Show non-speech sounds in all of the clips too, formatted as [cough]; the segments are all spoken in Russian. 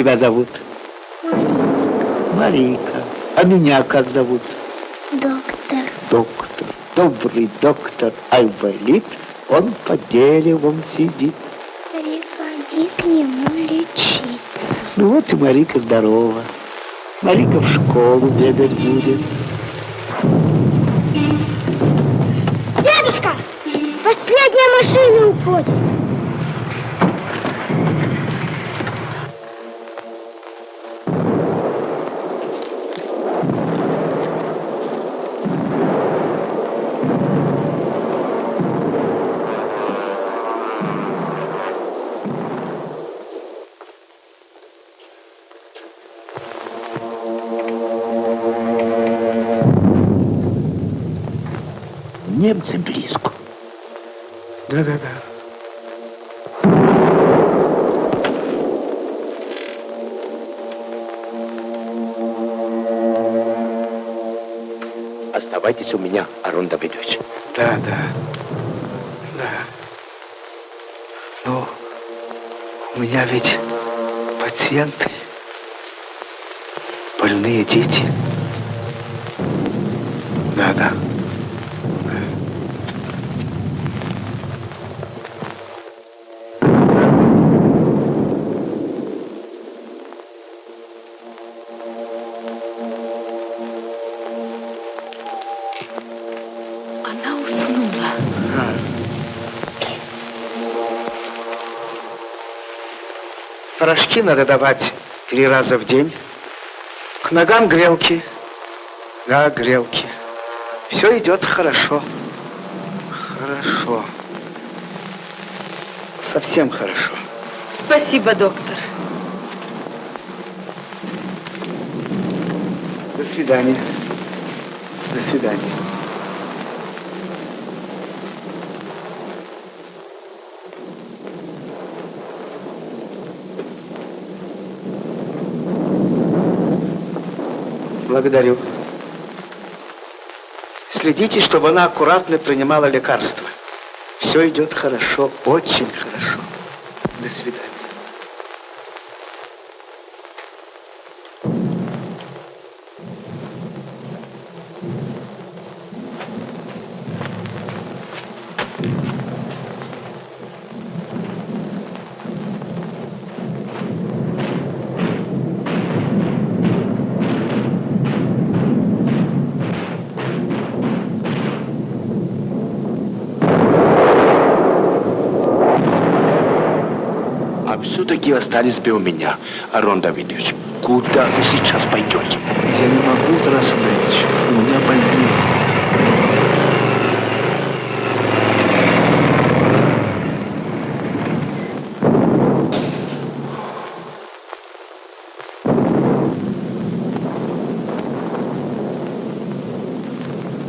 тебя зовут? Марика. А меня как зовут? Доктор. Доктор. Добрый доктор Айболит. Он под деревом сидит. Приходи к нему лечиться. Ну вот и Марика здорова. Марика в школу бегать будет. Дедушка, последняя машина уходит. Немцы близко. Да-да-да. Оставайтесь у меня, Арон Давидович. Да, да. Да. Ну, у меня ведь пациенты, больные дети. Да, да. Порошки надо давать три раза в день. К ногам грелки. Да, грелки. Все идет хорошо. Хорошо. Совсем хорошо. Спасибо, доктор. До свидания. До свидания. Благодарю. Следите, чтобы она аккуратно принимала лекарства. Все идет хорошо, очень хорошо. Остались бы у меня, Арон Давидович. Куда вы сейчас пойдете? Я не могу, Тарас Андреевич. У меня больные.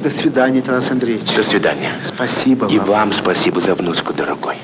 До свидания, Тарас Андреевич. До свидания. Спасибо И вам. вам спасибо за внучку, дорогой.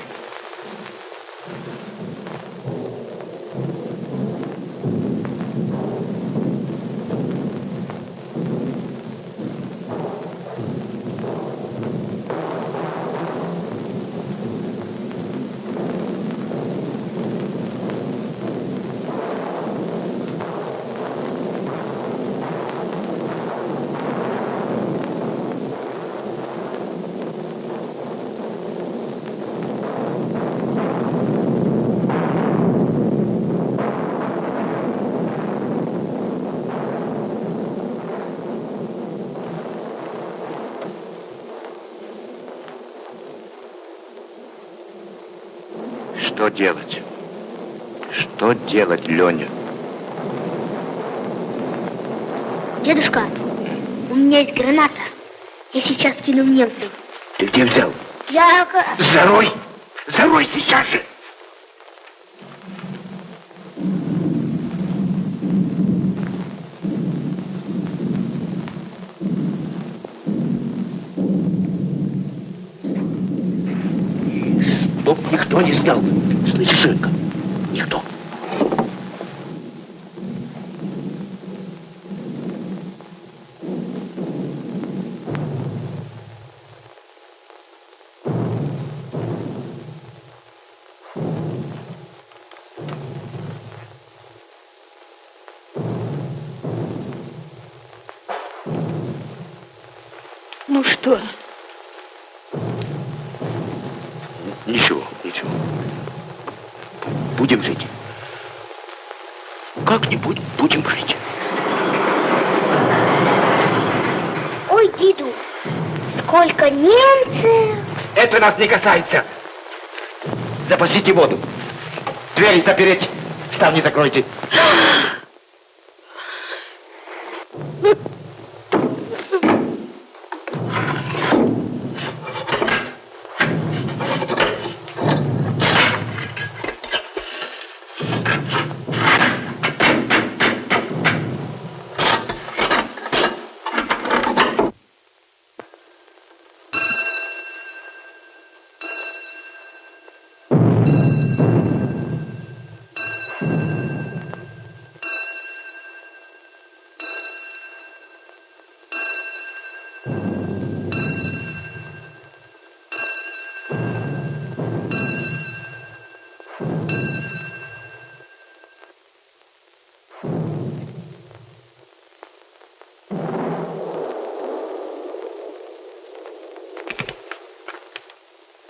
Что делать? Что делать, Леня? Дедушка, у меня есть граната. Я сейчас кину в немцев. Ты где взял? Я... Зарой! Зарой сейчас же! Это нас не касается. Запасите воду. Двери запереть. Ставни закройте. [gasps]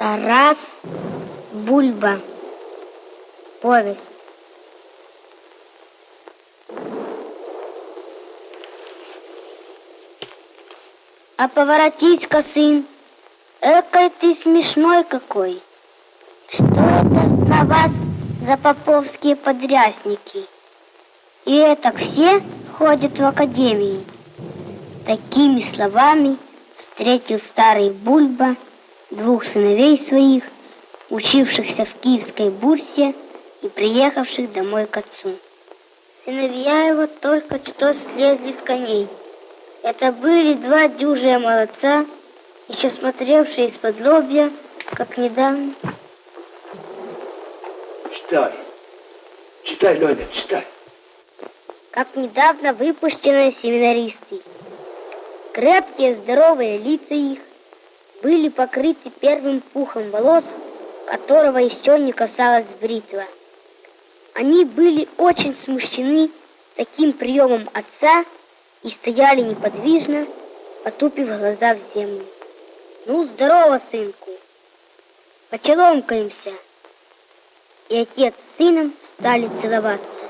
Тарас Бульба. Повесть. А поворотись-ка, сын, экой ты смешной какой. Что это на вас за поповские подрясники? И это все ходят в академии. Такими словами встретил старый Бульба двух сыновей своих, учившихся в Киевской бурсе и приехавших домой к отцу. Сыновья его только что слезли с коней. Это были два дюжие молодца, еще смотревшие из-под лобья, как недавно. Читай. Читай, Леня, читай. как недавно выпущенные семинаристы. Крепкие, здоровые лица их были покрыты первым пухом волос, которого еще не касалась бритва. Они были очень смущены таким приемом отца и стояли неподвижно, потупив глаза в землю. «Ну, здорово, сынку! Почеломкаемся!» И отец с сыном стали целоваться.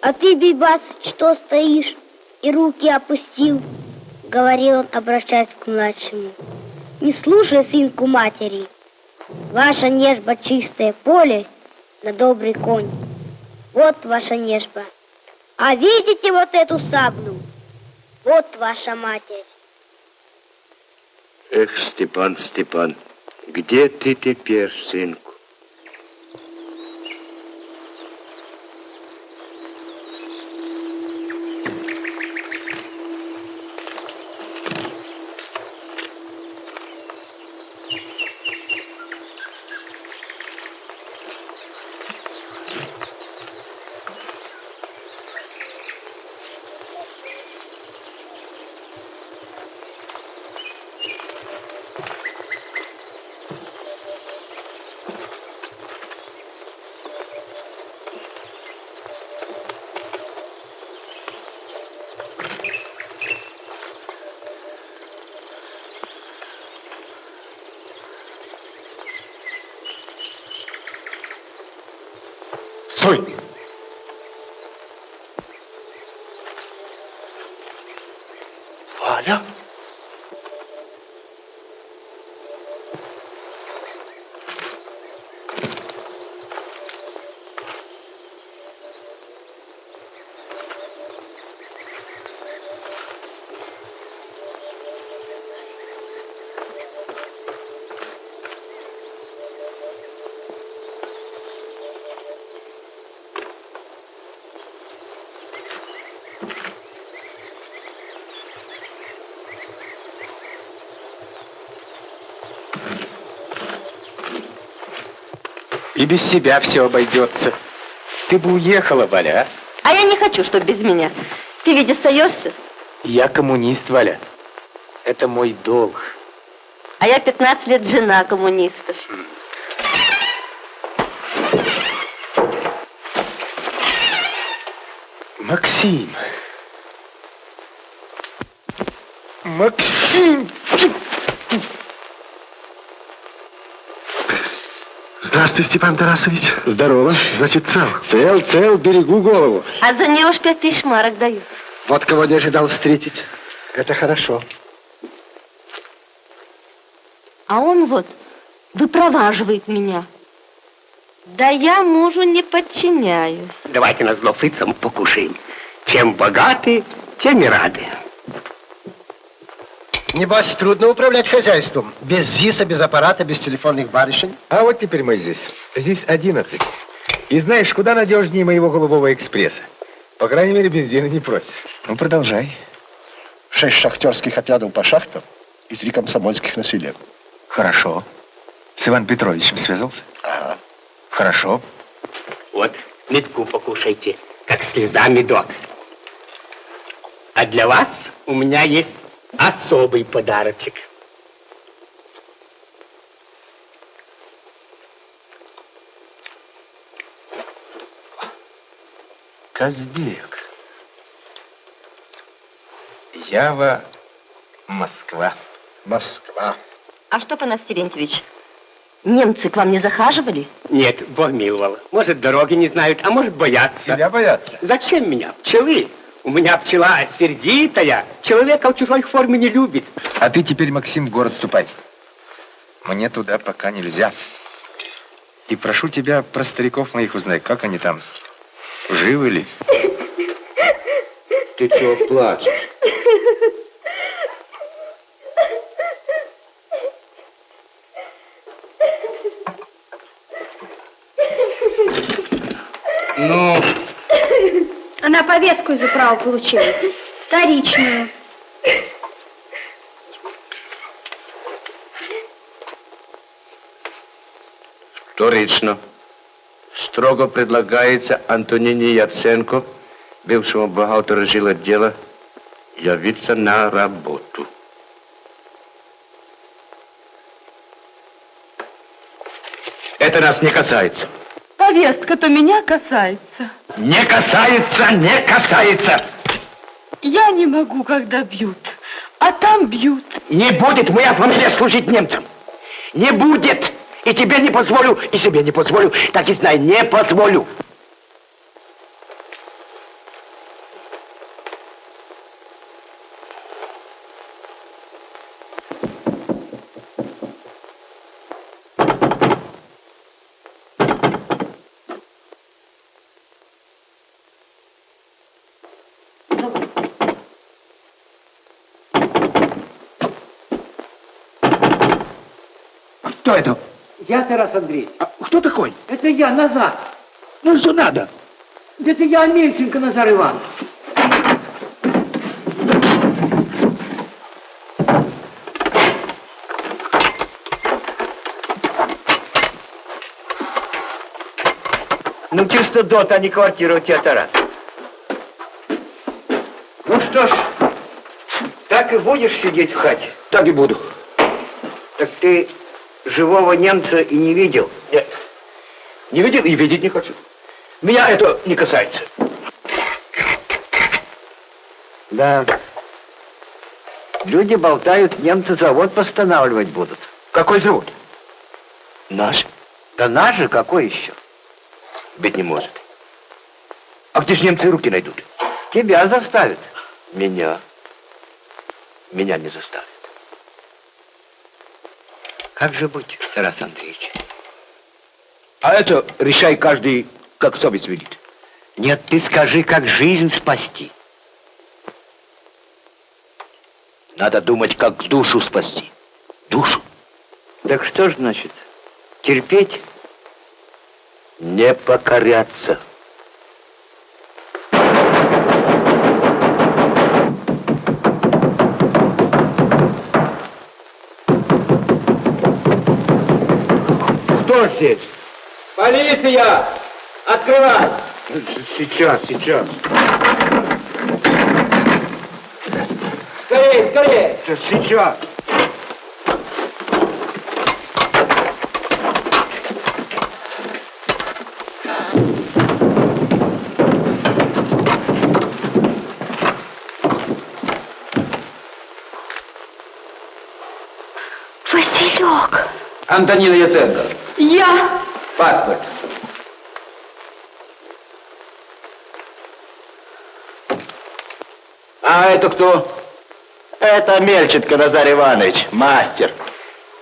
«А ты, Бибас, что стоишь и руки опустил?» — говорил он, обращаясь к младшему. «Не слушай сынку матери. Ваша нежба чистое поле, на добрый конь. Вот ваша нежба. А видите вот эту саблю? Вот ваша матерь». Эх, Степан, Степан, где ты теперь, сынку? И без себя все обойдется. Ты бы уехала, Валя, а? А я не хочу, чтобы без меня. Ты ведь остаешься, Я коммунист, Валя. Это мой долг. а я 15 лет жена коммуниста. Максим. Максим! Здравствуй, Степан Тарасович. Здорово. Значит, цел. Цел, цел, берегу голову. А за нее уж пять тысяч марок дают. Вот кого не ожидал встретить. Это хорошо. А он вот выпроваживает меня. Да я мужу не подчиняюсь. Давайте на зло фрицам покушаем. Чем богаты, тем и рады. Небось, трудно управлять хозяйством. Без ЗИСа, без аппарата, без телефонных барышень. А вот теперь мы здесь. Здесь 11. И знаешь, куда надежнее моего голубого экспресса? По крайней мере, бензина не просит. Ну, продолжай. Шесть шахтерских отрядов по шахтам и три комсомольских на селе. Хорошо. С Иваном Петровичем связался? Ага. Хорошо. Вот, метку покушайте, как слеза медок. А для вас у меня есть особый подарочек. Казбек. Ява, Москва. Москва. А что, Панас Терентьевич, немцы к вам не захаживали? Нет, Бог миловал. Может, дороги не знают, а может, боятся. Тебя боятся. Зачем меня? Пчелы. У меня пчела сердитая. Человека в чужой форме не любит. А ты теперь, Максим, в город ступай. Мне туда пока нельзя. И прошу тебя про стариков моих узнай, как они там, живы ли? Ты чего плачешь? Ну, Она повестку из управы получила. Вторичную. Вторично. Строго предлагается Антонине Яценко, бывшему бухгалтеру жилотдела, явиться на работу. это нас не касается. Повестка-то меня касается. Не касается, не касается. Я не могу, когда бьют. А там бьют. Не будет моя фамилия служить немцам. Не будет. И тебе не позволю, и себе не позволю. Так и знай, не позволю. Кто это? Я, Тарас Андреевич, А кто такой? это я, Назар. Ну, что надо? Это я, Мельченко Назар Иванович. Ну, чисто дот, а не квартира у тебя, Тарас. Ну что ж, так и будешь сидеть в хате? Так и буду. Так ты живого немца и не видел? Нет. Не видел и видеть не хочу. Меня это не касается. Да. Люди болтают, немцы завод постанавливать будут. Какой завод? Наш? Да наш же какой еще? Быть не может. А где же немцы руки найдут? Тебя заставят. Меня. Меня не заставят. Как же быть, Тарас Андреевич? А это решай каждый, как совесть видит. Нет, ты скажи, как жизнь спасти. Надо думать, как душу спасти. Душу. Так что ж значит? Терпеть? Не покоряться. Здесь? Полиция! Открывай! Сейчас, сейчас. Скорее, скорее! Сейчас. Антонина Яценко. Я Паспорт. А это кто? Это Мельченко Назар Иванович, мастер.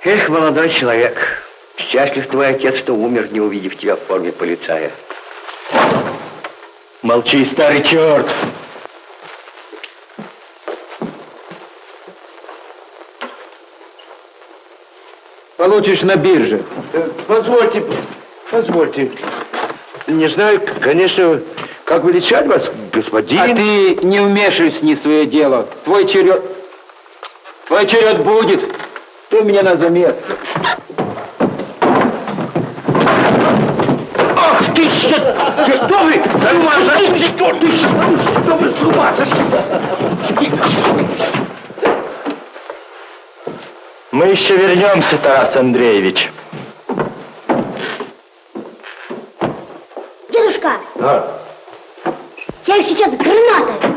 Эх, молодой человек, счастлив твой отец, что умер, не увидев тебя в форме полицая. Молчи, старый черт. Получишь на бирже. Э, Позвольте, позвольте. Не знаю, конечно, как величать вас, господин. А ты не вмешивайся не в свое дело. Твой черед... Твой черед будет. Ты меня на заметку. Ах ты, что, что вы, с ума сошли? Что ты, что вы с ума сошли? Мы еще вернемся, Тарас Андреевич. Дедушка, я их сейчас гранатой.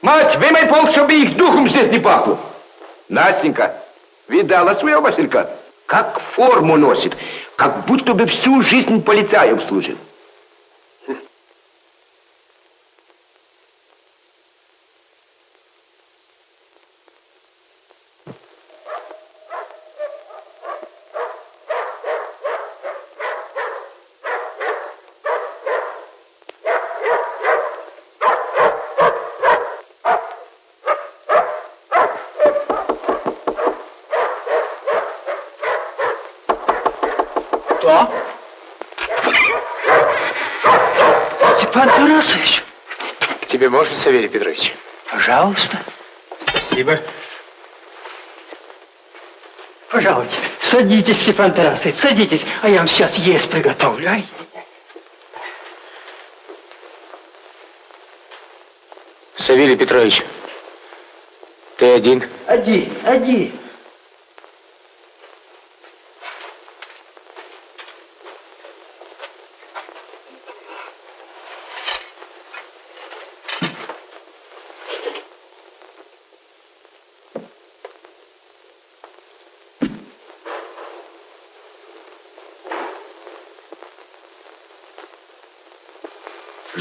Мать, вымой пол, чтобы их духом здесь не пахло. Настенька, видала своего Василька? Как форму носит, как будто бы всю жизнь полицаем служил. Кто? Степан Тарасович. К тебе можно, Савелий Петрович? Пожалуйста. Спасибо. Пожалуйте, садитесь, Степан Тарасович, садитесь, а я вам сейчас есть приготовлю. Ай. Савелий Петрович, ты один? Один, один.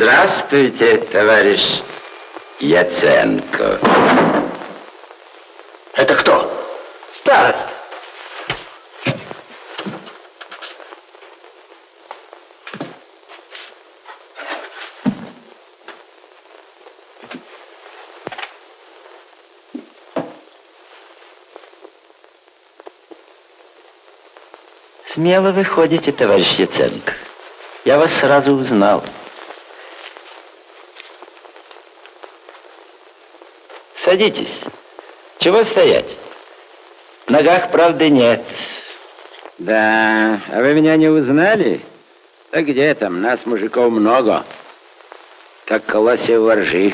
Здравствуйте, товарищ Яценко. Это кто? Староста. Смело вы ходите, товарищ Яценко. Я вас сразу узнал. Садитесь. Чего стоять? Ногах правды нет. Да, а вы меня не узнали? Да где там, нас, мужиков, много. Как колосья воржи.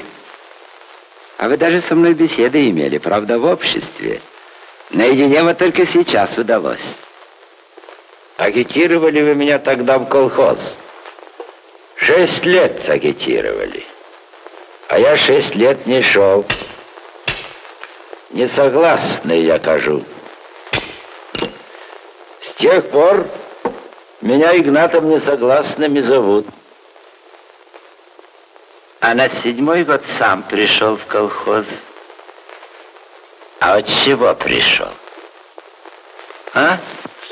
А вы даже со мной беседы имели, правда, в обществе. Наедине вот только сейчас удалось. Агитировали вы меня тогда в колхоз. Шесть лет агитировали. А я шесть лет не шел. Несогласный я кажу. С тех пор меня Игнатом несогласным и зовут. А на седьмой год сам пришел в колхоз. А от чего пришел? А?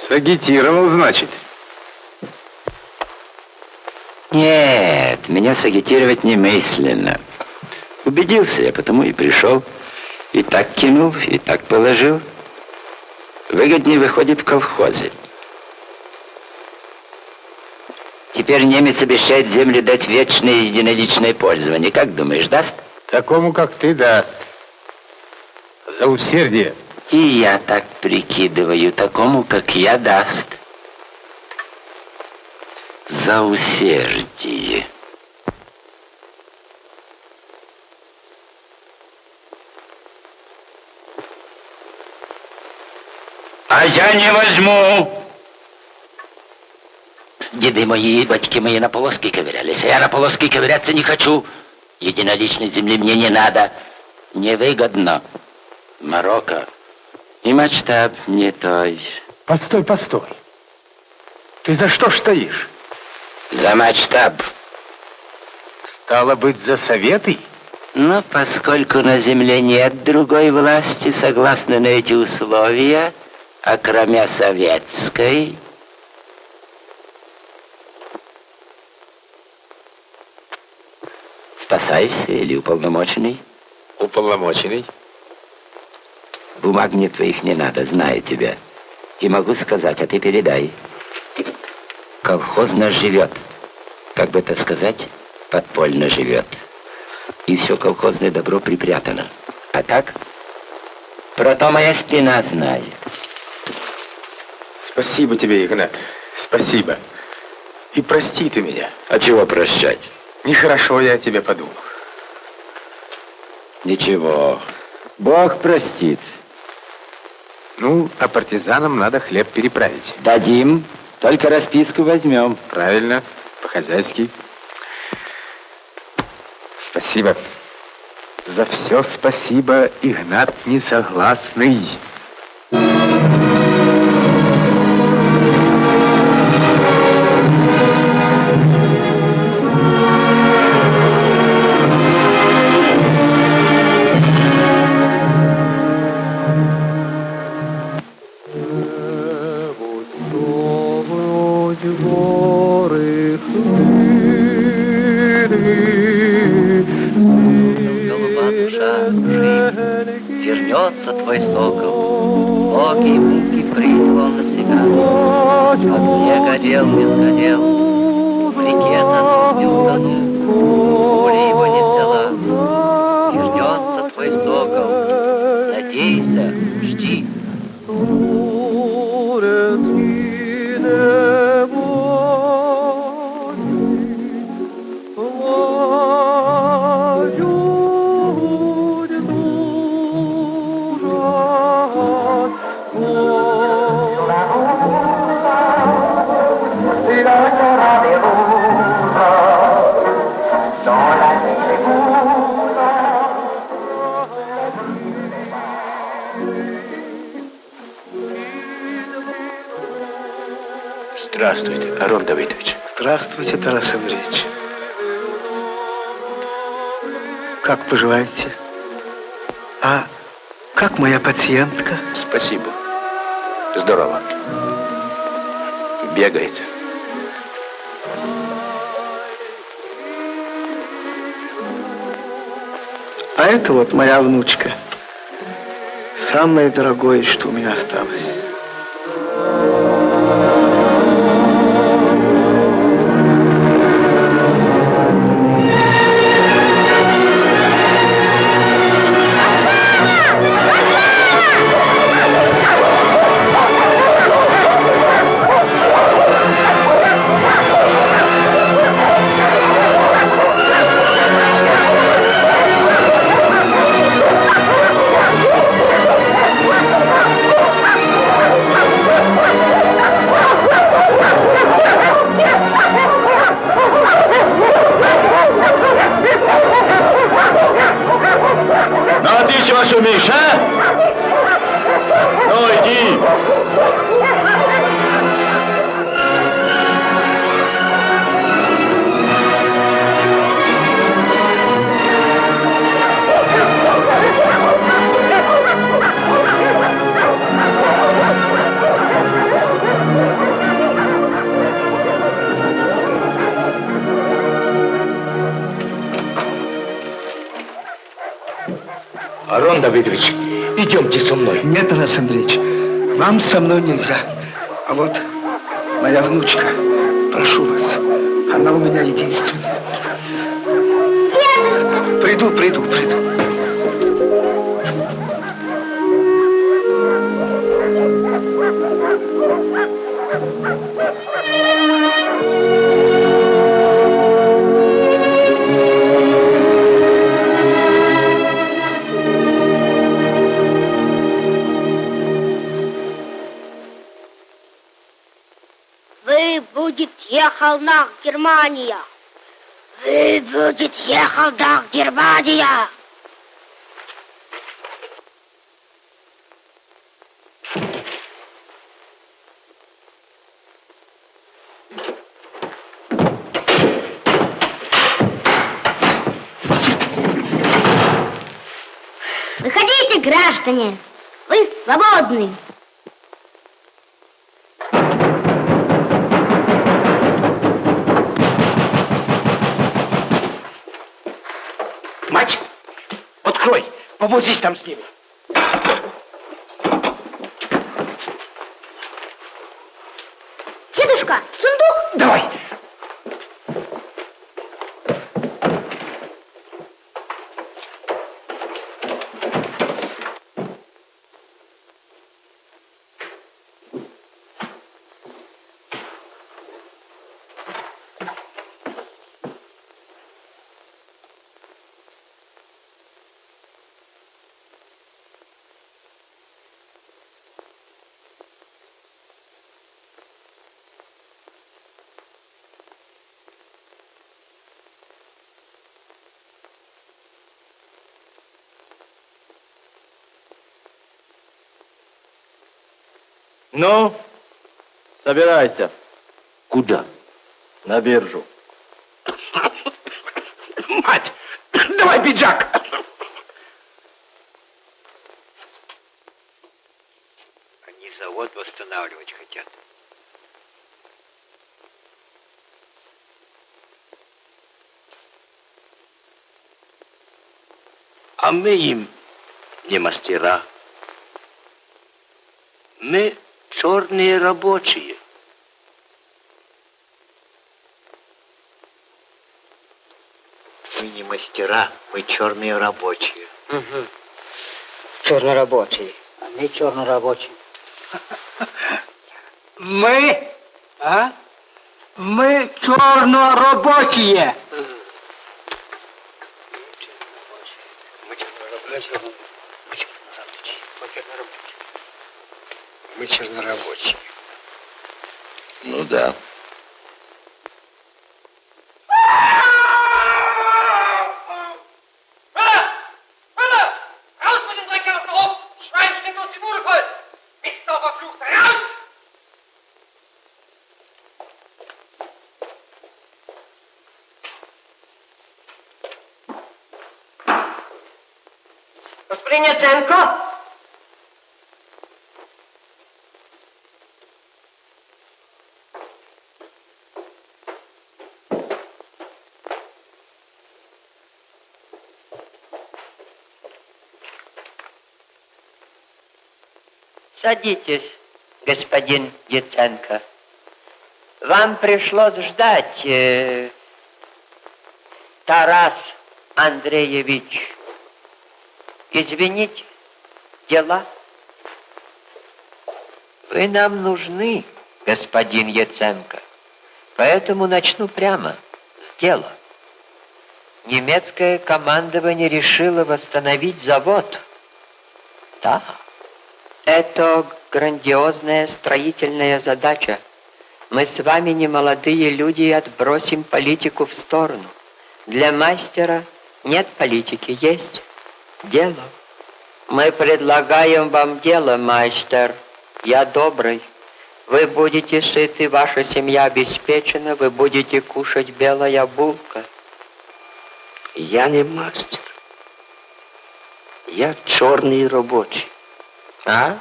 Сагитировал, значит. Нет, меня сагитировать немысленно. Убедился я, потому и пришел. И так кинул, и так положил. Выгоднее выходит в колхозе. Теперь немец обещает землю дать вечное единоличное пользование. Как думаешь, даст? Такому, как ты, даст. За усердие. И я так прикидываю, такому, как я, даст. За усердие. А я не возьму. Деды мои батьки мои на полоски ковырялись, а я на полоски ковыряться не хочу. Единоличной земли мне не надо. Невыгодно. Марокко. И масштаб не той. Постой, постой. Ты за что ж стоишь? За матштаб. Стало быть, за советы? Но поскольку на земле нет другой власти, согласно на эти условия, а кроме советской, спасайся или уполномоченный? Уполномоченный. Бумаг мне твоих не надо, знаю тебя. И могу сказать, а ты передай. Колхоз наш живет. Как бы это сказать, подпольно живет. И все колхозное добро припрятано. А так, про то моя спина знает. Спасибо тебе, Игнат. Спасибо. И прости ты меня. А чего прощать? Нехорошо я о тебе подумал. Ничего. Бог простит. Ну, а партизанам надо хлеб переправить. Дадим, только расписку возьмем. Правильно, по-хозяйски. Спасибо. За все спасибо, Игнат Несогласный. Здравствуйте, Арон Давыдович. Здравствуйте, Тарас Андреевич. Как поживаете? А как моя пациентка? Спасибо. Здорово. Бегает. А это вот моя внучка. Самое дорогое, что у меня осталось. Давыдович, идемте со мной. Нет, Тарас Андреевич, вам со мной нельзя. А вот моя внучка, прошу вас, она у меня единственная. Приду, приду, приду. холмах Германия. Вы будете холмах Германия. Выходите, граждане, вы свободны. Повозись там с ними. Дедушка, сундук! Давай. Ну, собирайся. Куда? На биржу. Мать, давай пиджак. Они завод восстанавливать хотят. А мы им не мастера. Мы черные рабочие. Мы не мастера, мы черные рабочие. Угу. Чернорабочие. А мы чернорабочие. Мы, а? Мы чернорабочие. Мы чернорабочие. Ну да. Господин Яценко? Садитесь, господин Яценко. Вам пришлось ждать, э, Тарас Андреевич. Извините, дела. Вы нам нужны, господин Яценко. Поэтому начну прямо с дела. Немецкое командование решило восстановить завод. Да. Это грандиозная строительная задача. Мы с вами не молодые люди и отбросим политику в сторону. Для мастера нет политики, есть дело. Мы предлагаем вам дело, мастер. Я добрый. Вы будете сыты, ваша семья обеспечена, вы будете кушать белая булка. Я не мастер. Я черный рабочий. А?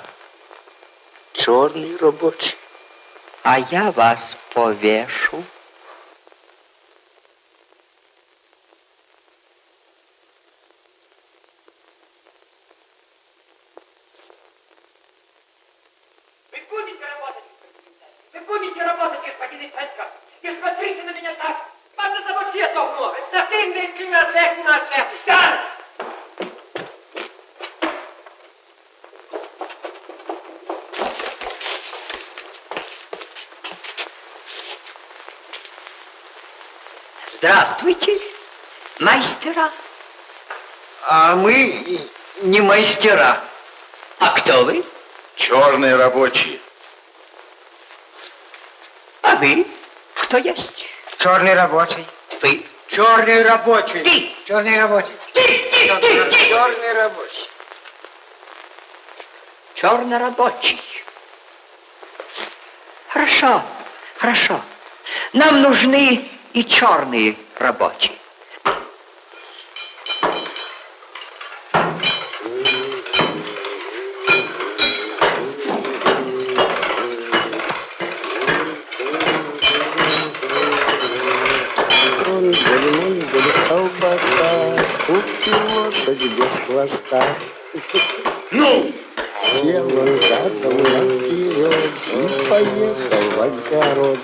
Черный рабочий. А я вас повешу. Вы будете работать, вы будете работать, господин Яценко. Не смотрите на меня так. Вас на завод свет много. Совсем не климат, не на шеф. Да! Здравствуйте, мастера. А мы не мастера. А кто вы? Черные рабочие. А вы? Кто есть? Черный рабочий. Вы? Черный рабочий. Ты! Черный рабочий. Ты, ты, ты, ты! Черный рабочий. Чернорабочий. Хорошо, хорошо. Нам нужны и черные рабочие. лошади без хвоста. Ну! Сел задом наперед и поехал в огород.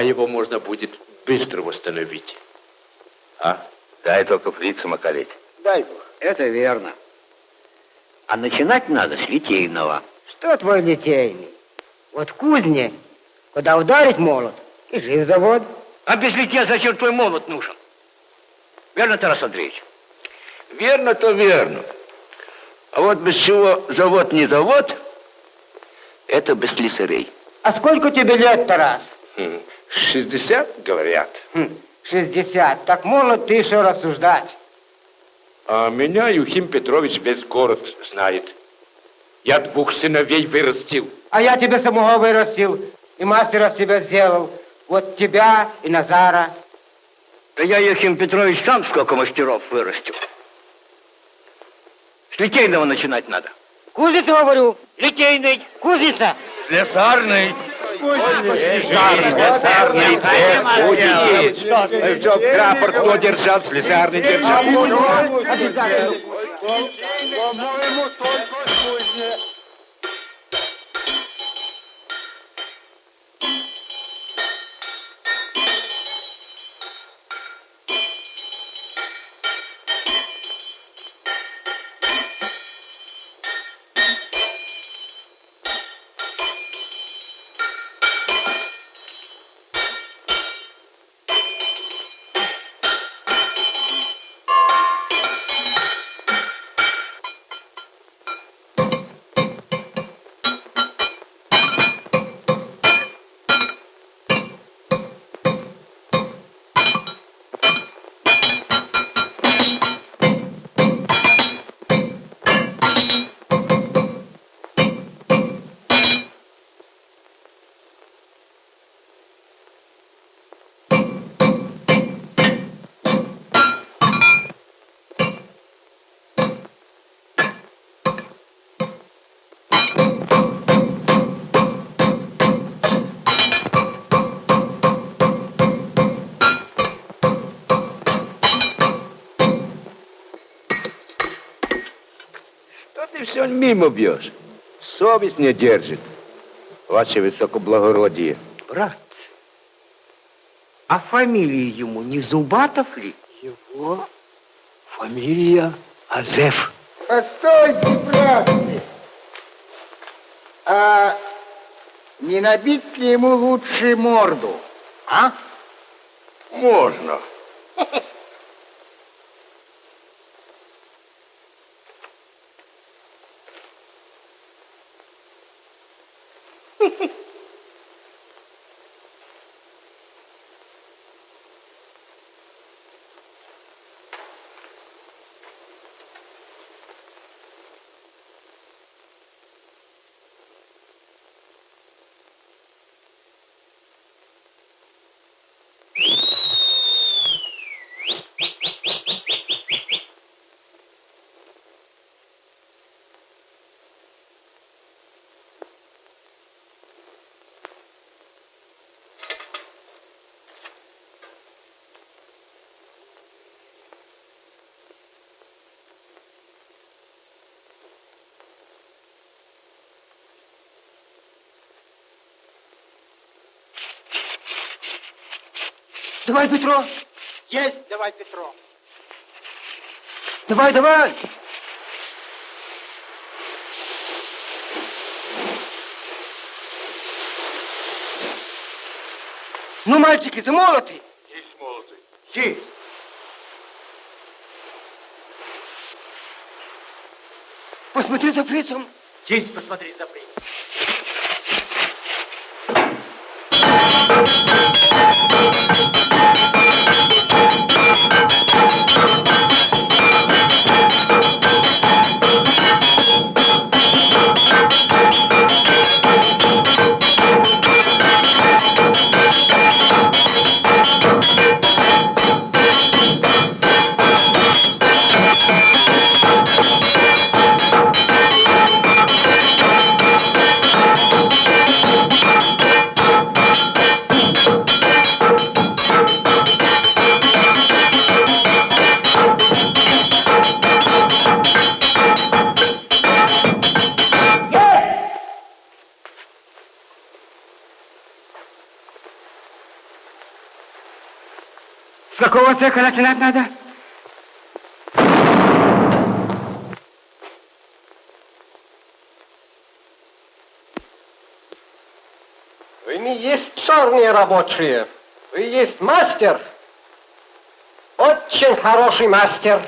А его можно будет быстро восстановить. А? Дай только фрица макалить. Дай бог. Это верно. А начинать надо с литейного. Что твой литейный? Вот в кузне, куда ударить молот, и жив завод. А без литья зачем твой молот нужен? Верно, Тарас Андреевич? Верно, то верно. А вот без чего завод не завод, это без слесарей. А сколько тебе лет, Тарас? Хм, 60, говорят. Хм, 60. Так молод ты еще рассуждать. А меня Юхим Петрович весь город знает. Я двух сыновей вырастил. А я тебя самого вырастил, и мастера себя сделал. Вот тебя и Назара. Да я, Ефим Петрович, сам сколько мастеров вырастил. С литейного начинать надо. Кузницу говорю. Литейный. Кузница. Слесарный. Слесарный цех будет. Чтоб рапорт кто держал, слесарный держал. Обязательно. По-моему, мимо бьешь? Совесть не держит. Ваше высокоблагородие. Братцы, а фамилия ему не Зубатов ли? Его фамилия Азеф. Постойте, братцы. А не набить ли ему лучше морду, а? Можно. Давай, Петро. Есть, давай, Петро. Давай, давай. Ну, мальчики, замолоты. Есть молоты. Есть. Посмотри за фрицем. Есть, посмотри за принцем. Начинать надо. Вы не есть черные рабочие. Вы есть мастер. Очень хороший мастер.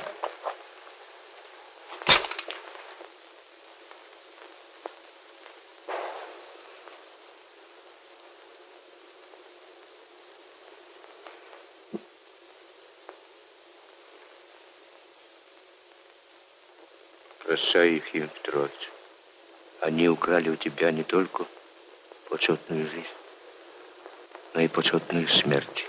Прощай их, Евгений Петрович. Они украли у тебя не только почетную жизнь, но и почетную смерть.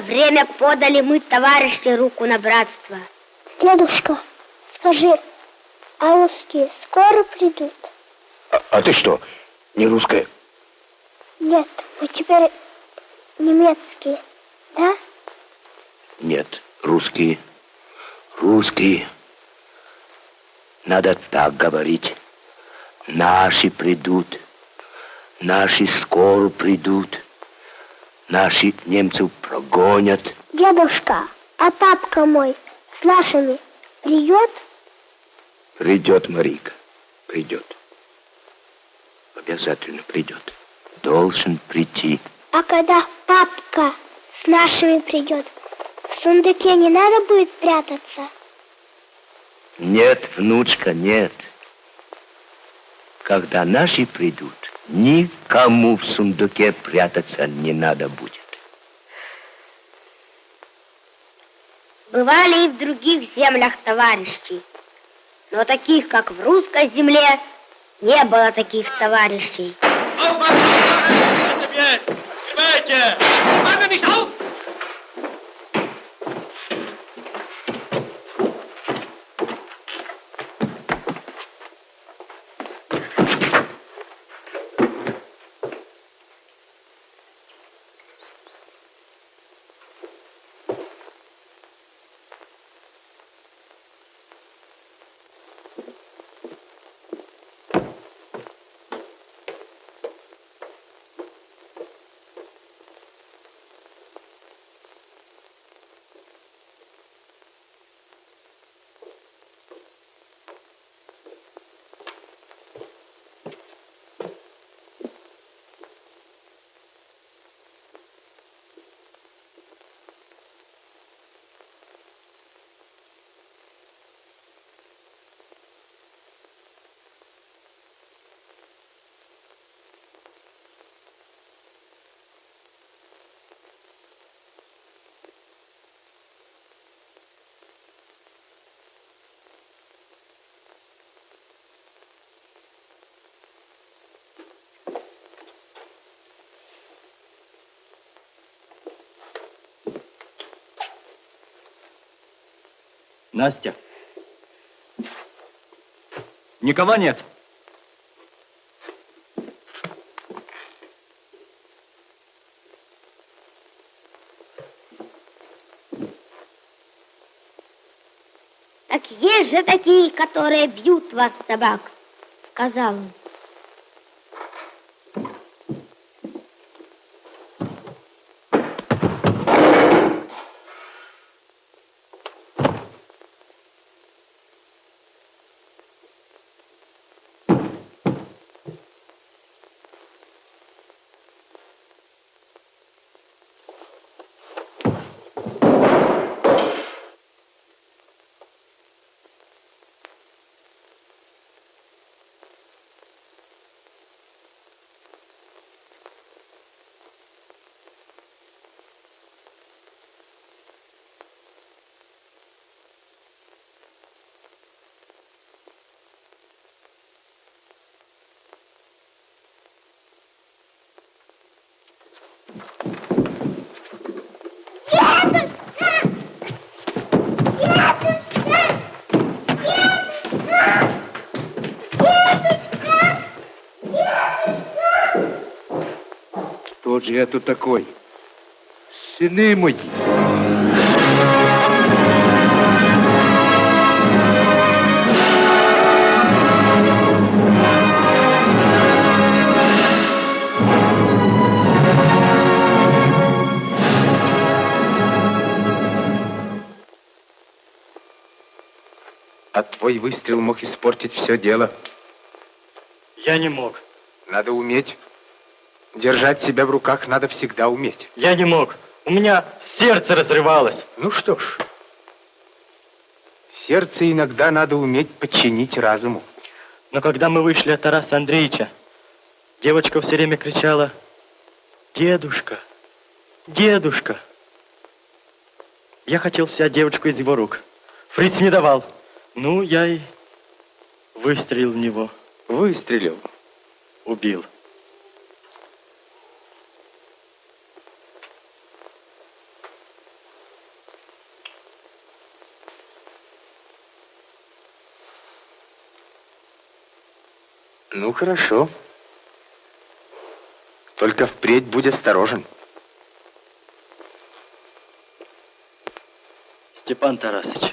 Время подали мы, товарищи, руку на братство. Дедушка, скажи, а русские скоро придут? А, а ты что, не русская? Нет, мы теперь немецкие, да? Нет, русские. Русские. Надо так говорить. Наши придут. Наши скоро придут. Наши немцев прогонят. Дедушка, а папка мой с нашими придет? Придет Марика. Придет. Обязательно придет. Должен прийти. А когда папка с нашими придет, в сундуке не надо будет прятаться? Нет, внучка, нет. Когда наши придут, никому в сундуке прятаться не надо будет. Бывали и в других землях товарищи, но таких, как в русской земле, не было таких товарищей. Снимайте! Мама, nicht auf! Настя. Никого нет. Так есть же такие, которые бьют вас, собак, сказал он. Кто же это такой? Сыны мои. Твой выстрел мог испортить все дело. Я не мог. Надо уметь. Держать себя в руках надо всегда уметь. Я не мог. У меня сердце разрывалось. Ну что ж, сердце иногда надо уметь подчинить разуму. Но когда мы вышли от Тараса Андреевича, девочка все время кричала «Дедушка! Дедушка!» Я хотел взять девочку из его рук. Фриц не давал. Ну, я и выстрелил в него. Выстрелил? Убил. Ну, хорошо. Только впредь будь осторожен. Степан Тарасович,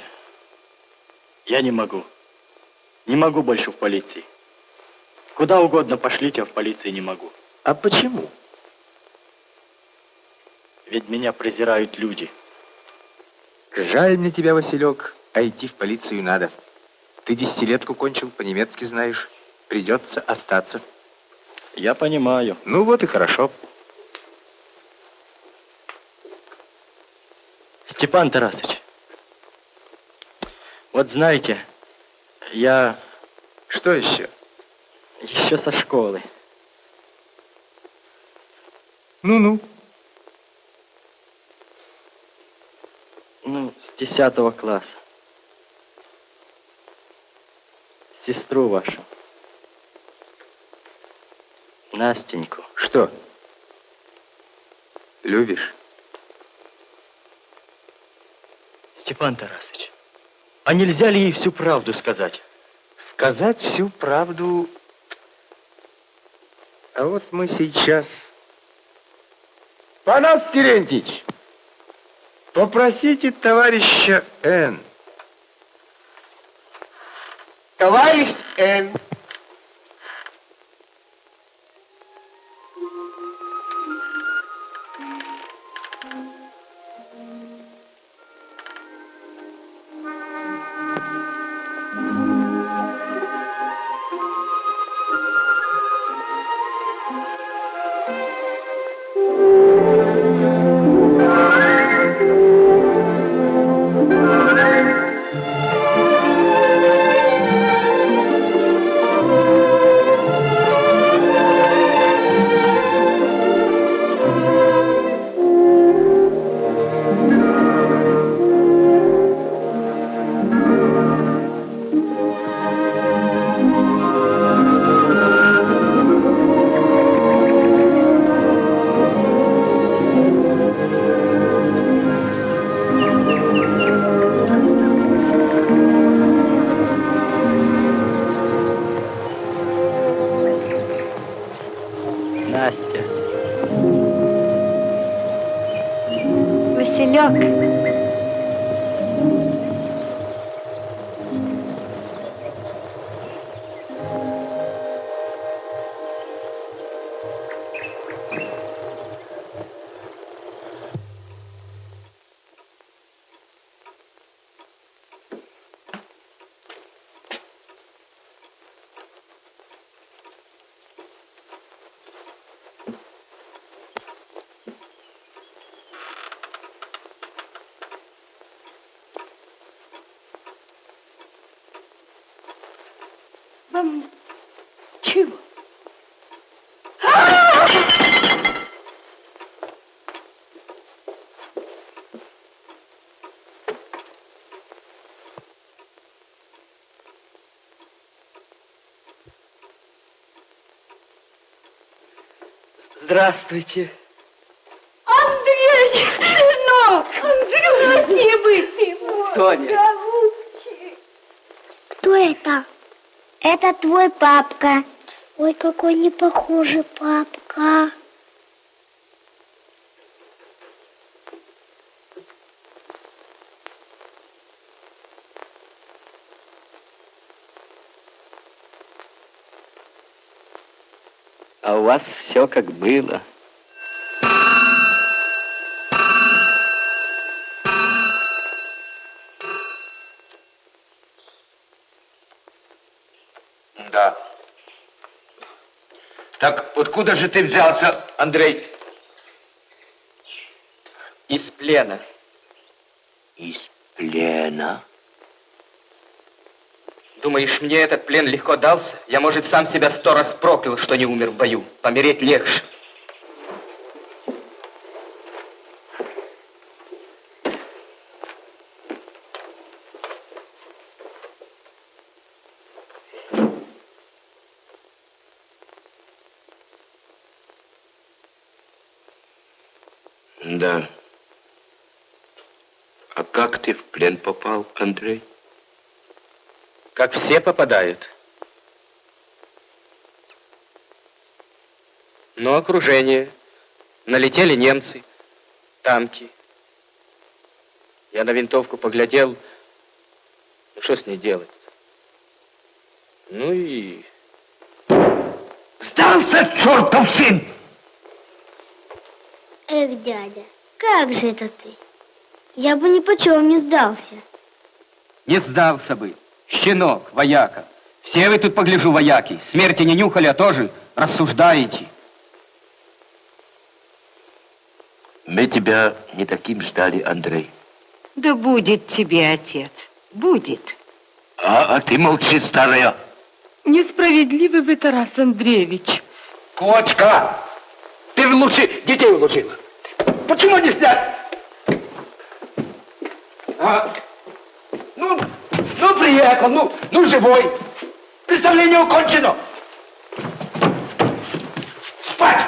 я не могу. Не могу больше в полиции. Куда угодно пошлите, а в полиции не могу. А почему? Ведь меня презирают люди. Жаль мне тебя, Василек, а идти в полицию надо. Ты десятилетку кончил, по-немецки знаешь. Придется остаться. Я понимаю. Ну вот и хорошо. Степан Тарасович, вот знаете, я... Что еще? Еще со школы. Ну-ну. Ну, с десятого класса. Сестру вашу. Настеньку. Что? Любишь? Степан Тарасович, а нельзя ли ей всю правду сказать? Сказать всю правду... А вот мы сейчас... Панас Терентьевич, попросите товарища Н. Товарищ Н. Здравствуйте. Сынок! Андрюш, не быть его! Тоня. Кто это? Это твой папка. Ой, какой не похожий папка. Вас все как было. Да. Так откуда же ты взялся, Андрей? Из плена. Из плена? Думаешь, мне этот плен легко дался? Я, может, сам себя сто раз проклял, что не умер в бою. Помереть легче. Да. А как ты в плен попал, Андрей? Как все попадают. Но окружение. Налетели немцы, танки. Я на винтовку поглядел. Ну, что с ней делать? Ну и... Сдался, чертов сын! Эх, дядя, как же это ты? Я бы ни почем не сдался. Не сдался бы. Щенок, вояка. Все вы тут, погляжу, вояки. Смерти не нюхали, а тоже рассуждаете. Мы тебя не таким ждали, Андрей. Да будет тебе, отец, будет. А, а ты молчи, старая. Несправедливый вы, Тарас Андреевич. Кочка! Ты лучше детей улучила. Почему не снять? А? Приехал, ну, ну, живой. Представление окончено. Спать!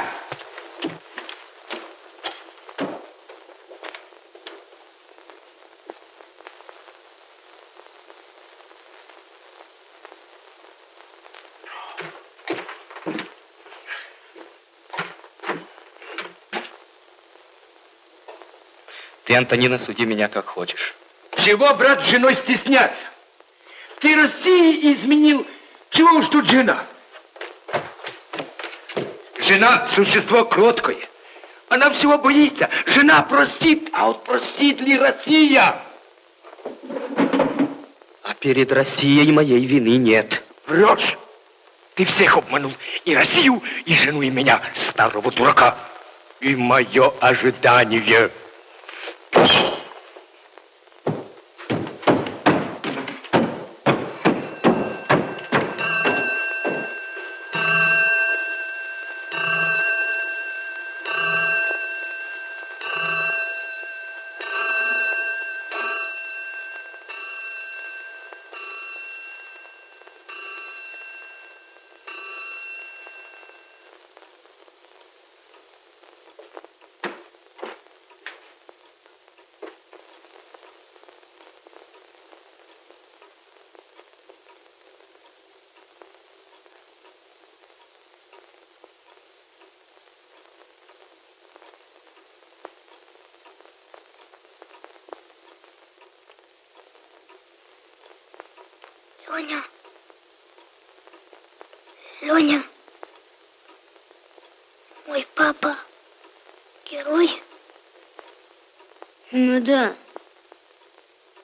Ты, Антонина, суди меня как хочешь. Чего, брат, с женой стесняться? Ты России изменил. Чего уж тут жена? Жена – существо кроткое. Она всего боится. Жена простит, а вот простит ли Россия? А перед Россией моей вины нет. Врешь. Ты всех обманул. И Россию, и жену, и меня, старого дурака. И мое ожидание. Леня. Леня. Мой папа герой? Ну да,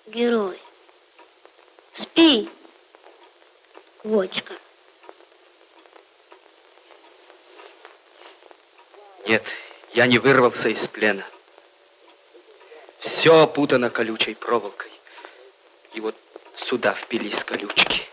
герой. Спи, Вочка. Нет, я не вырвался из плена. Все опутано колючей проволокой. И вот сюда впились колючки.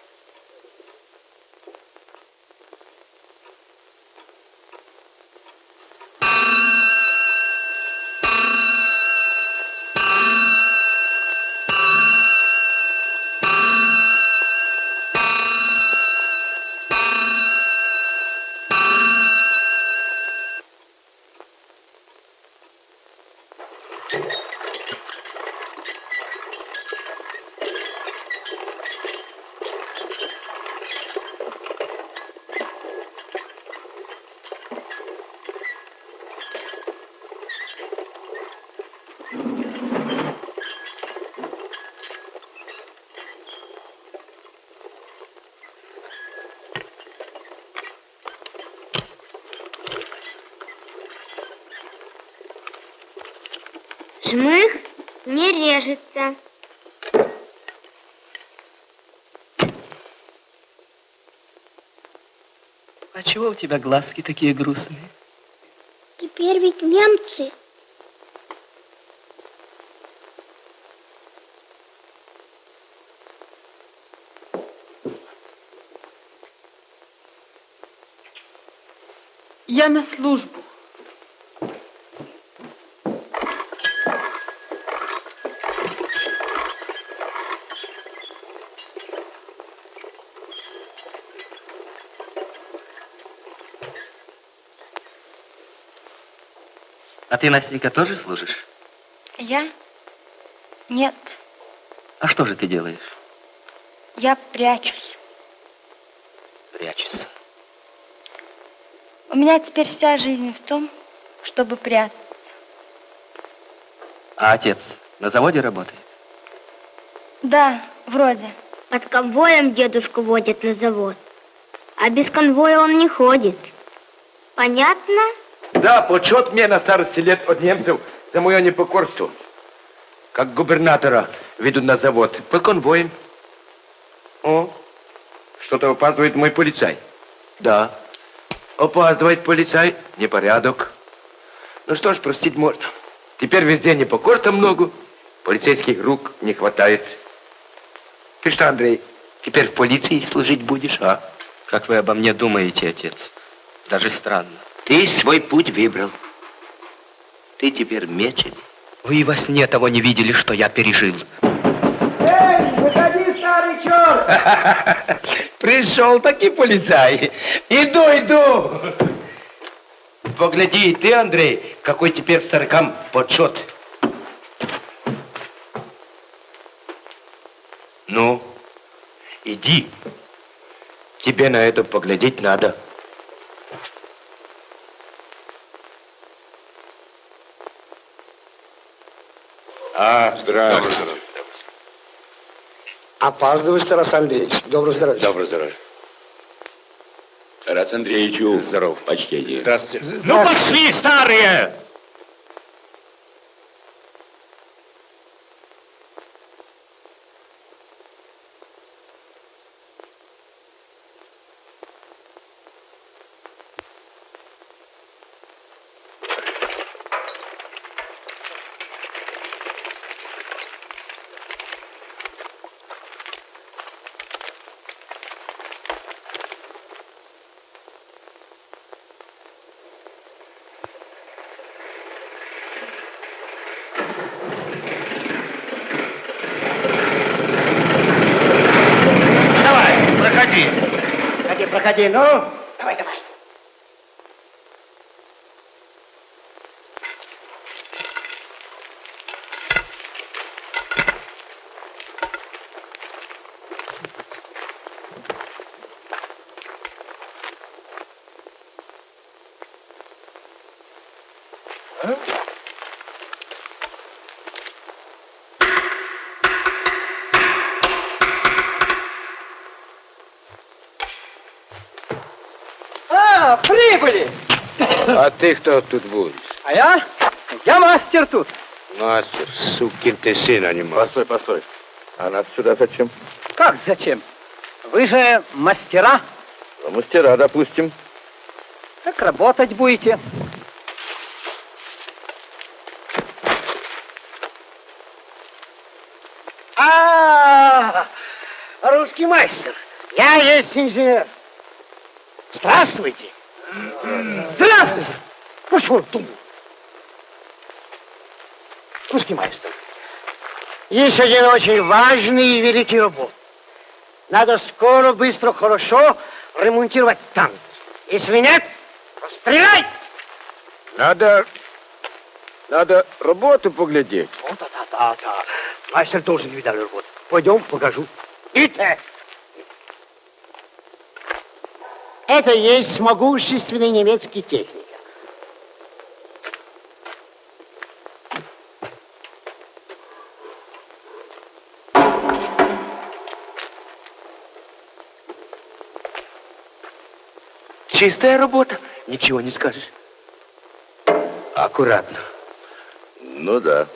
У тебя глазки такие грустные? Теперь ведь немцы. Я на службу. А ты, Настенька, тоже служишь? Я? Нет, А что же ты делаешь? я прячусь. Прячешься. У меня теперь вся жизнь в том, чтобы прятаться. А отец на заводе работает? Да, вроде. Под конвоем дедушку водят на завод. А без конвоя он не ходит. Понятно? Да, почет мне на старости лет от немцев за мое непокорство. Как губернатора ведут на завод по конвоям. О, что-то опаздывает мой полицай. Да, опаздывает полицай, непорядок. Ну что ж, простить можно. Теперь везде непокорства много, полицейских рук не хватает. Ты что, Андрей, теперь в полиции служить будешь, а? Как вы обо мне думаете, отец? Даже странно. Ты свой путь выбрал. Ты теперь меченый. Вы и во сне того не видели, что я пережил. Эй, выходи, старый черт! [laughs] Пришел таки полицай. Иду, иду. Погляди, и ты, Андрей, какой теперь старикам подсчет. Ну, иди. Тебе на это поглядеть надо. А, здравствуй. Опаздываешь, Тарас Андреевич. Доброго здоровья. Доброго здоровья. Тарас Андреевичу. Здоров. Почтение. Здравствуйте. Ну, пошли, старые! Давай, проходи. Проходи, ну. Давай, давай. А, прибыли! А ты кто тут будешь? А я? Я мастер тут. Мастер, сукин ты сын, а не мастер. Постой, постой. А нас сюда зачем? Как зачем? Вы же мастера. А Мастера, допустим. Так работать будете. А, русский мастер. Я есть инженер. Здравствуйте. Здравствуйте. Почему тут? Русский мастер. Есть один очень важный и великий работ. Надо скоро, быстро, хорошо ремонтировать танк. Если нет, стреляй! Надо... Надо работу поглядеть. Вот, да, да, да, да. Мастер тоже не видал работу. Пойдем, покажу. Идите. Это есть могущественный немецкий техник. Чистая работа, ничего не скажешь. Аккуратно. Ну да.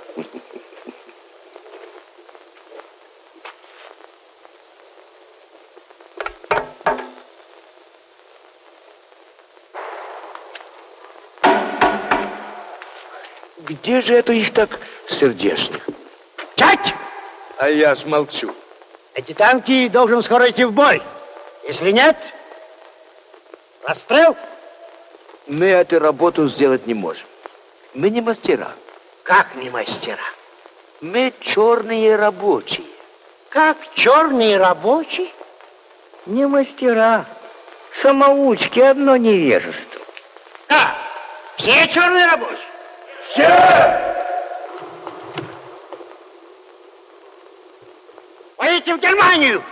Где же это их так сердечных? Чать! А я ж молчу. Эти танки должен скоро идти в бой. Если нет, расстрел. Мы эту работу сделать не можем. Мы не мастера. Как не мастера? Мы черные рабочие. Как черные рабочие? Не мастера. Самоучки, одно невежество. Да, все черные рабочие. Все! Поедете в Германию.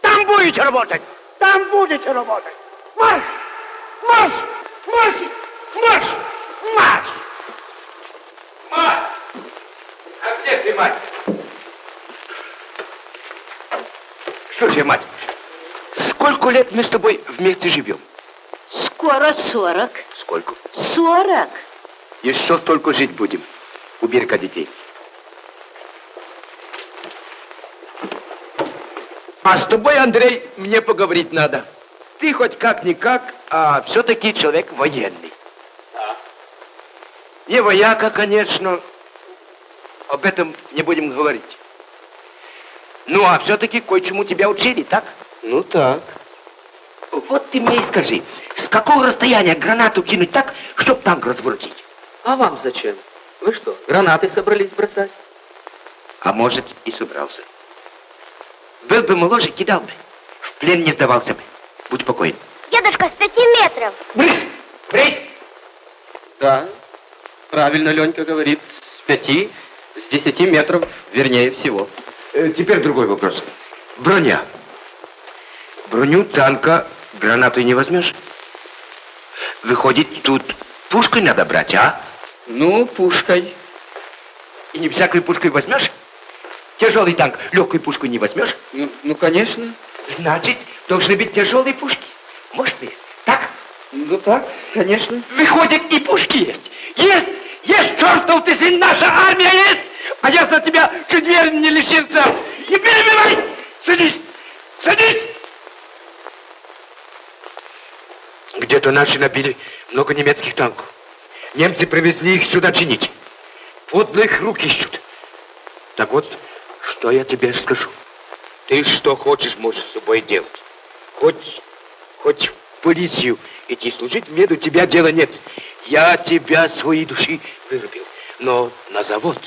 Там будете работать. Там будете работать. Марш! Марш! Марш! Мать! А где ты, мать? Слушай, мать, сколько лет мы с тобой вместе живем? Скоро сорок. Сколько? Сорок. Еще столько жить будем у берега детей. А с тобой, Андрей, мне поговорить надо. Ты хоть как-никак, а все-таки человек военный. Не вояка, конечно. Об этом не будем говорить. Ну, а все-таки кое-чему тебя учили, так? Ну так. Вот ты мне и скажи, с какого расстояния гранату кинуть так, чтоб танк разворотить? А вам зачем? Вы что, гранаты собрались бросать? А может, и собрался. Был бы моложе, кидал бы. В плен не сдавался бы. Будь спокоен. Дедушка, с пяти метров. Брысь! Брысь! Да, правильно Ленька говорит. С пяти, с десяти метров, вернее всего. Э, теперь другой вопрос. Броня. Броню танка гранатой не возьмешь? Выходит, тут пушкой надо брать, а? Ну, пушкой. И не всякой пушкой возьмешь? Тяжелый танк легкой пушкой не возьмешь? Ну, ну, конечно. Значит, должны быть тяжелые пушки. Может быть, так? Ну так, конечно. Выходит, и пушки есть. Есть! Есть, чертов ты сын, наша армия есть! А я за тебя чуть веры не лишился. Не перебивай! Садись! Садись! Где-то наши набили много немецких танков. Немцы привезли их сюда чинить. Подлых рук ищут. Так вот, что я тебе скажу. Ты что хочешь, можешь с собой делать. Хоть, хоть в полицию иди служить, мне до тебя дела нет. Я тебя своей души вырубил. Но на завод,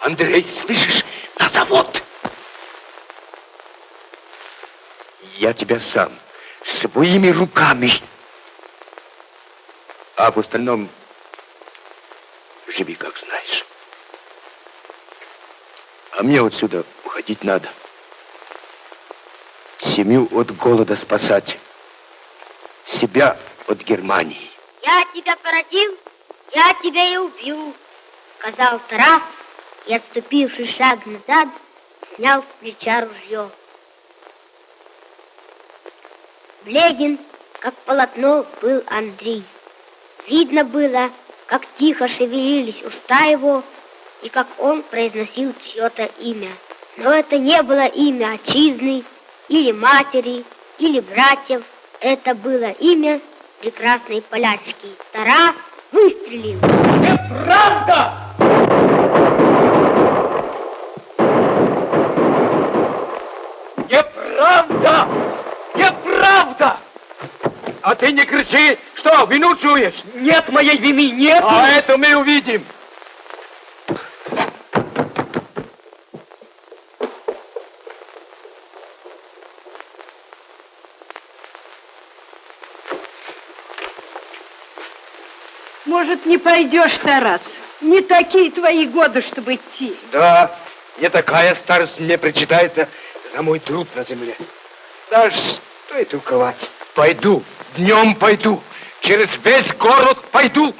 Андрей, слышишь, на завод. Я тебя сам своими руками. А в остальном живи, как знаешь. А мне отсюда уходить надо. Семью от голода спасать. Себя от Германии. Я тебя породил, я тебя и убью, сказал Тарас, и, отступивший шаг назад, снял с плеча ружье. Бледен, как полотно, был Андрей. Видно было, как тихо шевелились уста его, и как он произносил чье-то имя. Но это не было имя отчизны, или матери, или братьев. Это было имя прекрасной полячки. Тарас выстрелил. Неправда! Неправда! Неправда! А ты не кричи! Что, вину чуешь? Нет моей вины, нет! А это мы увидим! Может, не пойдешь, Тарас? Не такие твои годы, чтобы идти. Да, не такая старость мне причитается за мой труд на земле. Даже что и толковать. Пойду, днем пойду, через весь город пойду.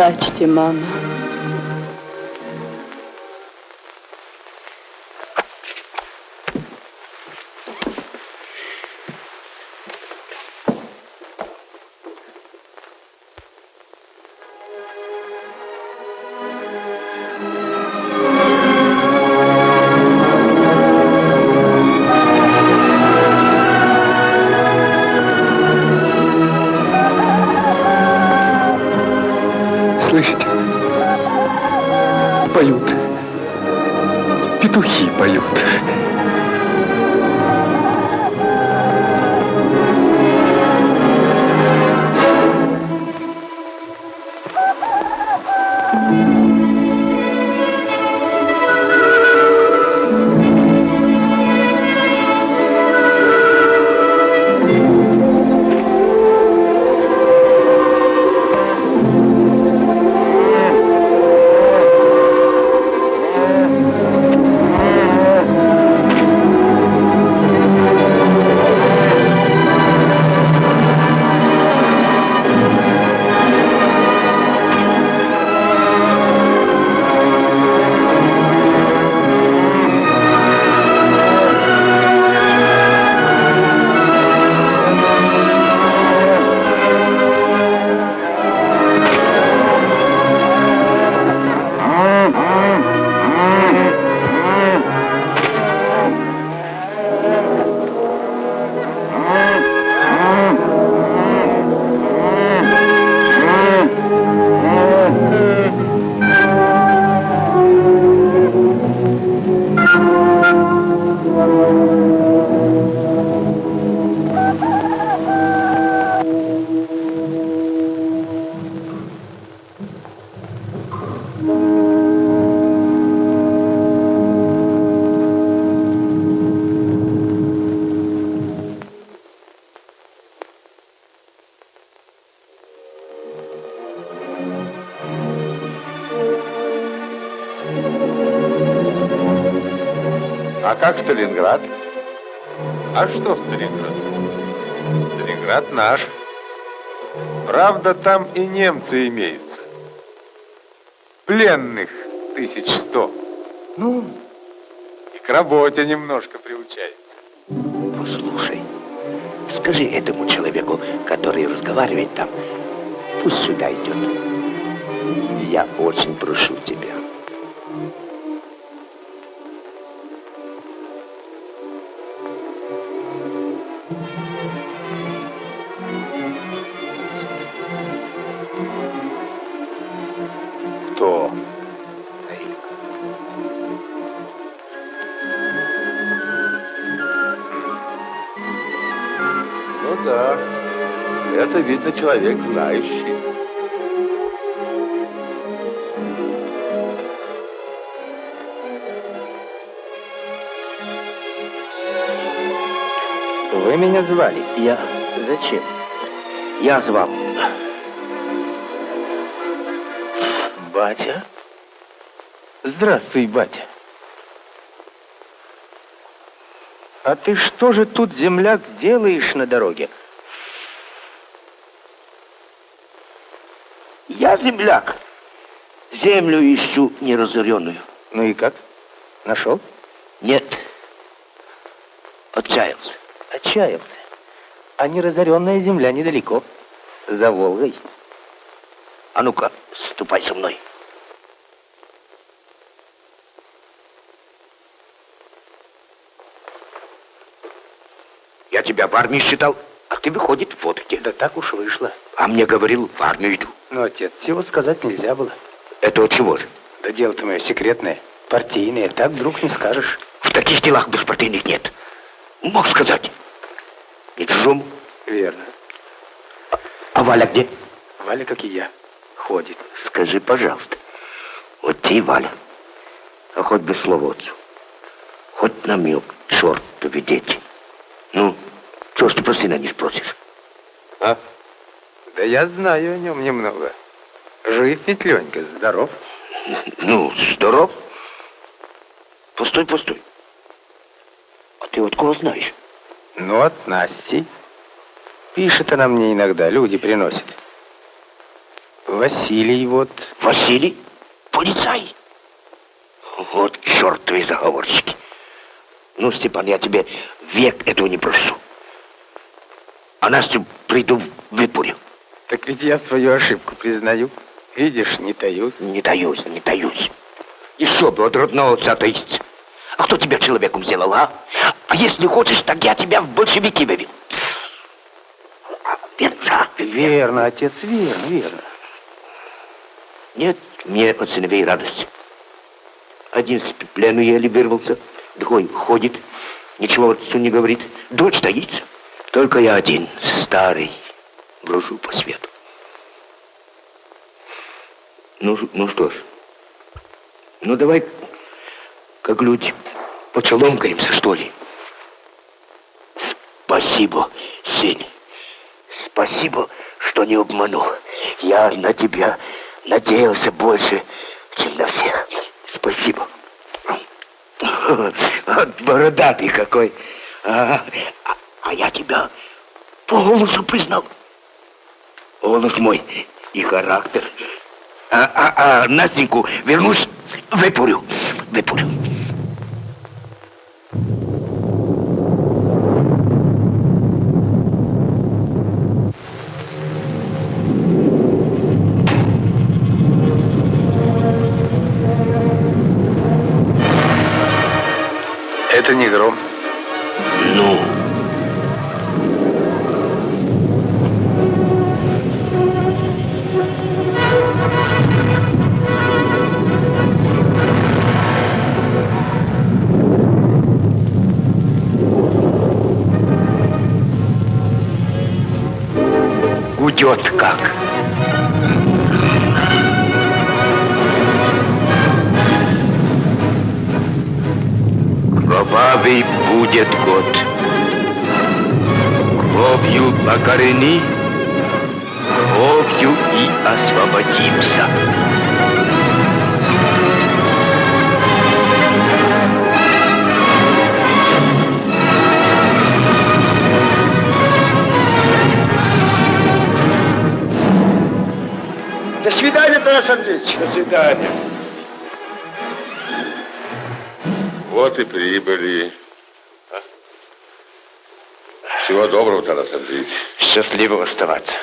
Плачьте, мама. И немцы имеются. Пленных тысяч сто. Ну, И к работе немножко приучается. послушай, скажи этому человеку, который разговаривает там, пусть сюда идет. Я очень прошу тебя. Видно человек знающий. Вы меня звали? Я... Зачем? Я звал. Батя? Здравствуй, батя. А ты что же тут, земляк, делаешь на дороге? Я земляк. Землю ищу неразоренную. Ну и как? Нашел? Нет. Отчаялся. Отчаялся. А неразоренная земля недалеко. За Волгой. А ну-ка, ступай со мной. Я тебя в армии считал, а ты, выходит, в водке. Да так уж вышло. А мне говорил, в армию иду. Ну, отец, всего сказать нельзя было. Это от чего же? Да дело-то мое секретное, партийное. Так вдруг не скажешь. В таких делах беспартийных нет. Мог сказать. Не чужому. Верно. А Валя где? Валя, как и я, ходит. Скажи, пожалуйста. Вот ты, Валя, а хоть без слова отцу. Хоть намек, черт поведете. Ну, чего ж ты про сына не спросишь? А? Да я знаю о нем немного. Жив ведь Ленька, здоров. Ну, здоров. Постой, постой. А ты от кого знаешь? Ну, от Насти. Пишет она мне иногда, люди приносят. Василий вот. Василий? Полицай? Вот чертовы заговорщики. Ну, Степан, я тебе век этого не прошу. А Настю приду выпурю. Так ведь я свою ошибку признаю. Видишь, не таюсь. Не таюсь, не таюсь. Еще бы от родного отца таиться. А кто тебя человеком сделал, а? А если хочешь, так я тебя в большевики вывел. Верно, Верно, отец, верно, верно. Нет, мне от сыновей радость. Один с плену еле вырвался, другой ходит, ничего отцу не говорит. Дочь таится. Только я один, старый, брожу по свету. Ну, ну что ж, ну давай, как люди, поцеломкаемся, что ли. Спасибо, сын. Спасибо, что не обманул. Я на тебя надеялся больше, чем на всех. Спасибо. Бородатый какой. А, а- а я тебя по голосу признал. Голос мой и характер. А, а, а Настеньку вернусь, выпурю, выпурю. Это не гром. Ну? Гудет как. Кровавый будет год. Кровью покорени, кровью и освободимся. Тарас Андреевич. До свидания. Вот и прибыли. Всего доброго, Тарас Андреевич. Счастливо оставаться.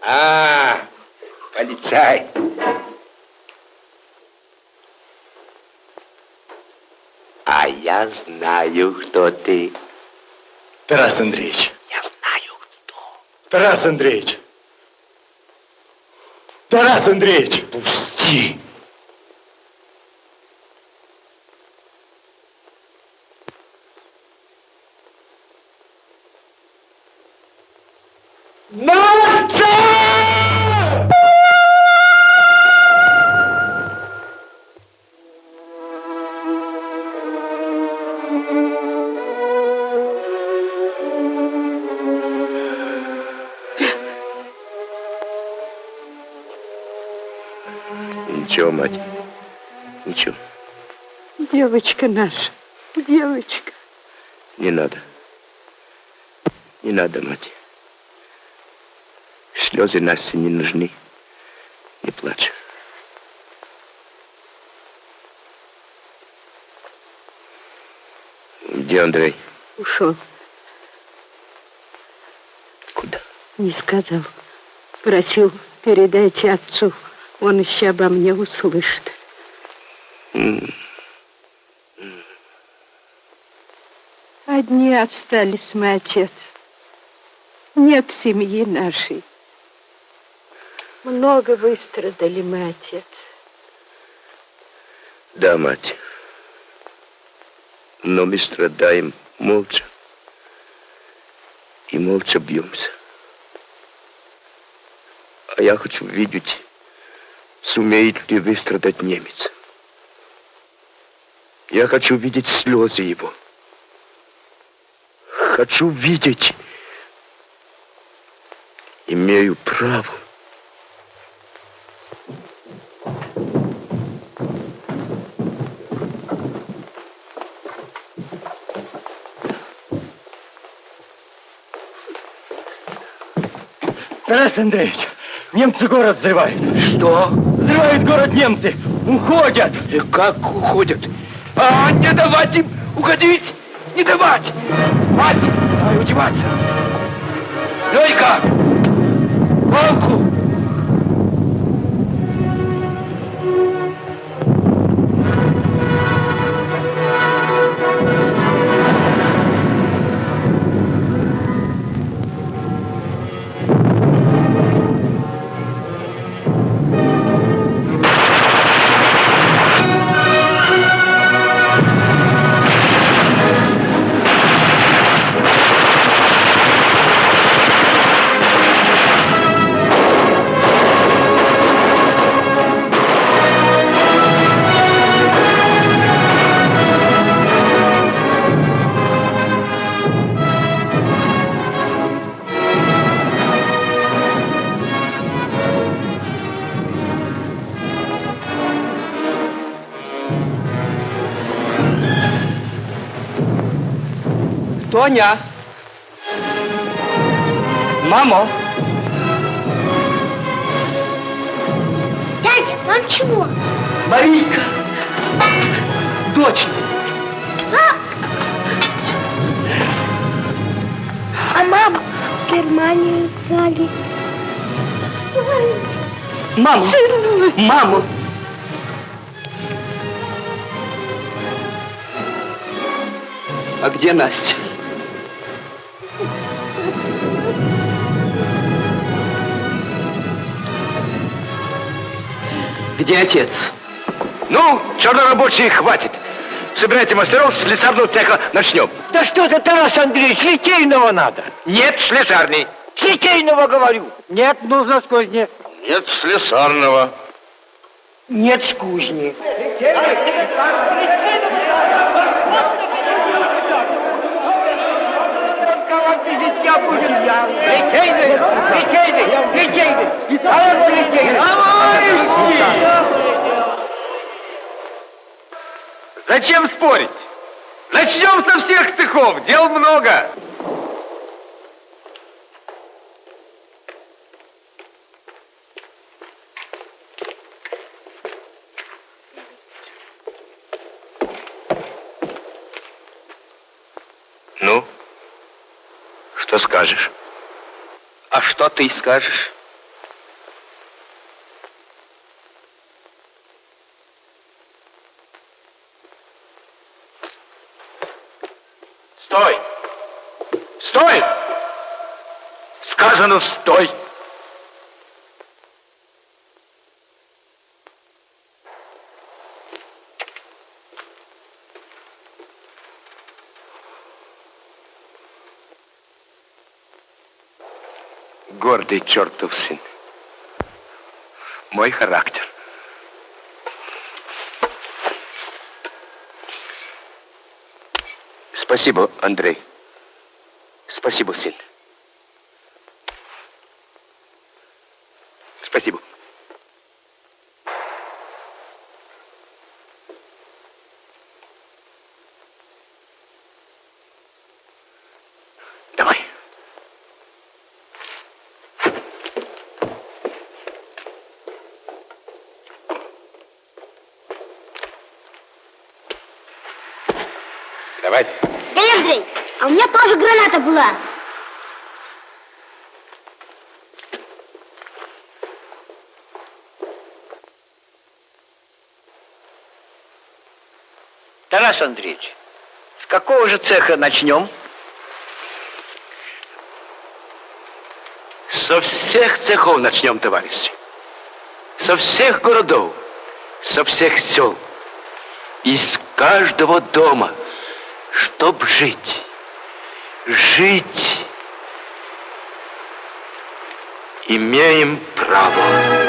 А, полицай. А я знаю, кто ты. Тарас Андреевич. Я знаю, кто. Тарас Андреевич. Тарас Андреевич. Пусти. Девочка наша, девочка. Не надо. Не надо, мать. Слезы Насте не нужны. Не плачь. Где Андрей? Ушел. Куда? Не сказал. Просил, передайте отцу. Он еще обо мне услышит. М, Одни остались мы, отец. Нет семьи нашей. Много выстрадали мы, отец. Да, мать. Но мы страдаем молча. И молча бьемся. А я хочу видеть, сумеет ли выстрадать немец. Я хочу видеть слезы его. Хочу видеть. Имею право. Тарас Андреевич, немцы город взрывают. Что? Взрывают город немцы. Уходят. И как уходят? А, не давать им уходить! Не давать! Мать! Дай удеваться! Лёйка! Палку! Тоня! Мамо! Дядя, вам чего? Марийка! Дочь! А мама в Германию взяли. Маму! Маму! А где Настя? Где отец? Ну, чернорабочие, хватит. Собирайте мастеров, с слесарного цеха начнем. Да что ты, Тарас Андреевич, литейного надо. Нет, слесарный. Литейного говорю. Нет, нужно с кузни. Нет слесарного. Нет с кузни. Я будем я. Литейный, литейный, литейный. Товарищ литейный. Товарищи! Зачем спорить? Начнем со всех цехов, дел много. Ну, что скажешь? А что ты скажешь? Стой! Стой! Сказано, стой! Гордый чертов сын. Мой характер. Спасибо, Андрей. Спасибо, сын. Спасибо. Давай. Давай. Дядя Андрей, а у меня тоже была. Тарас Андреевич, с какого же цеха начнем? Со всех цехов начнем, товарищи. Со всех городов, со всех сел. Из каждого дома, чтоб жить. Жить. Имеем право.